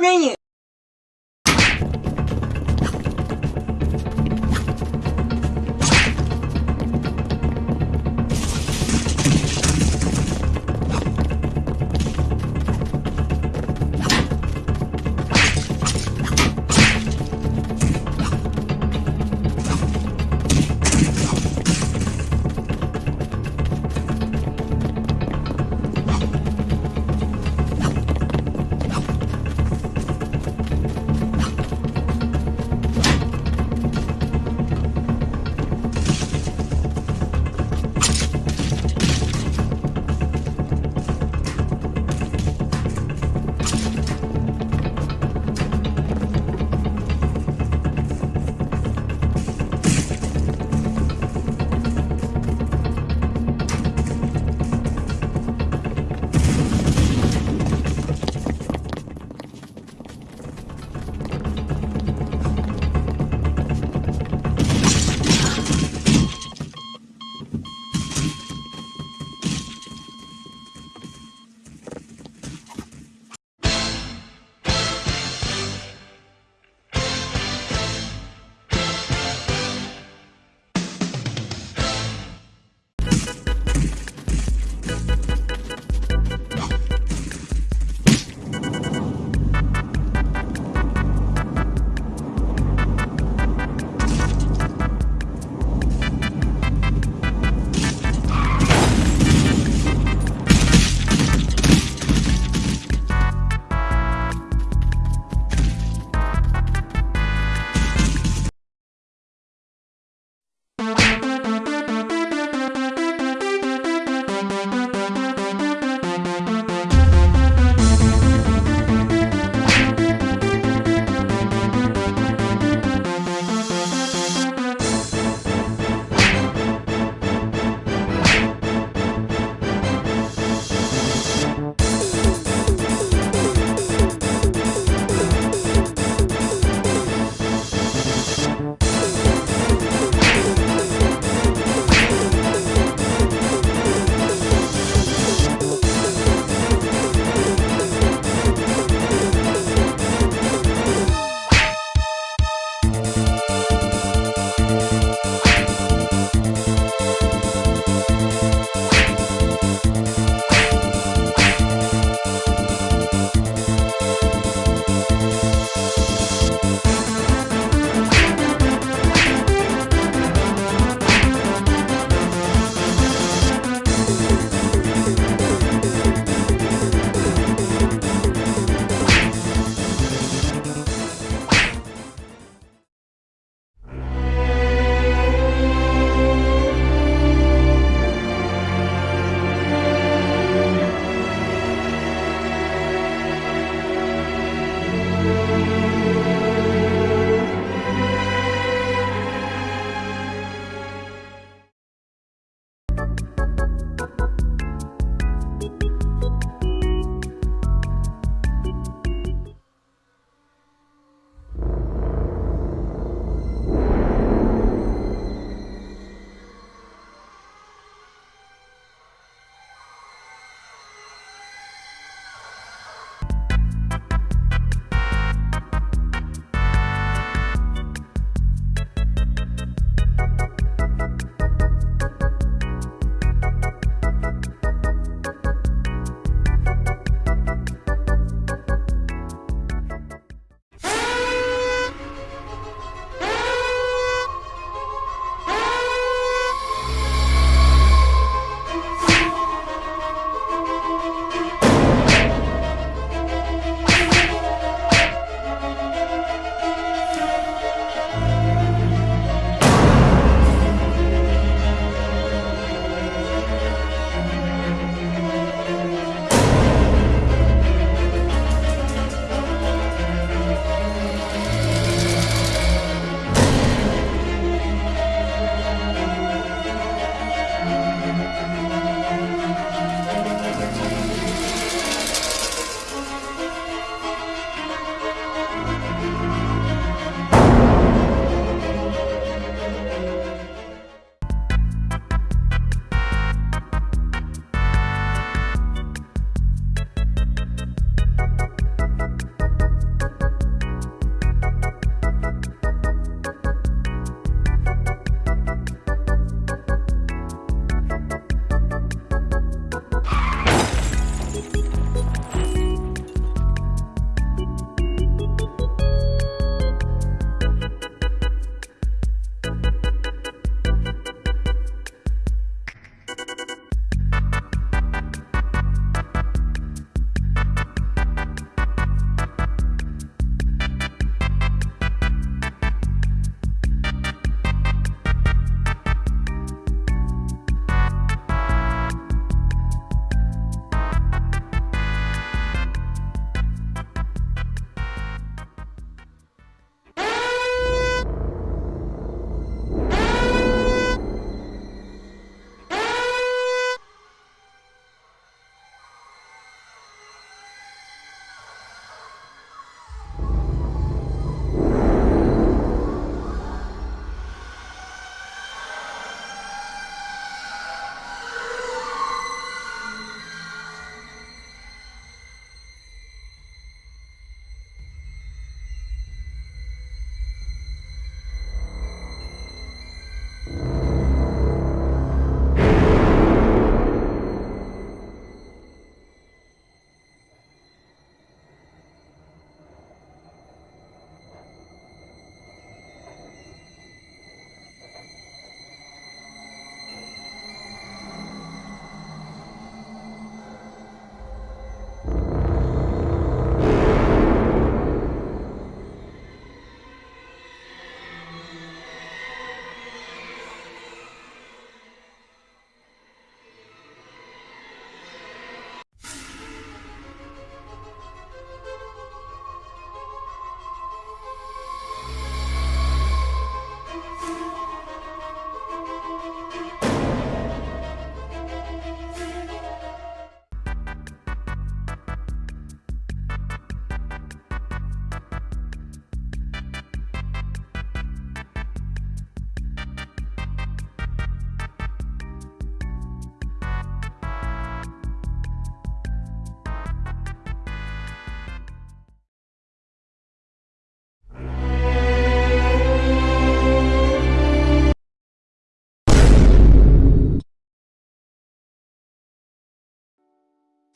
управление.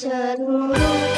Nanya? Cemburu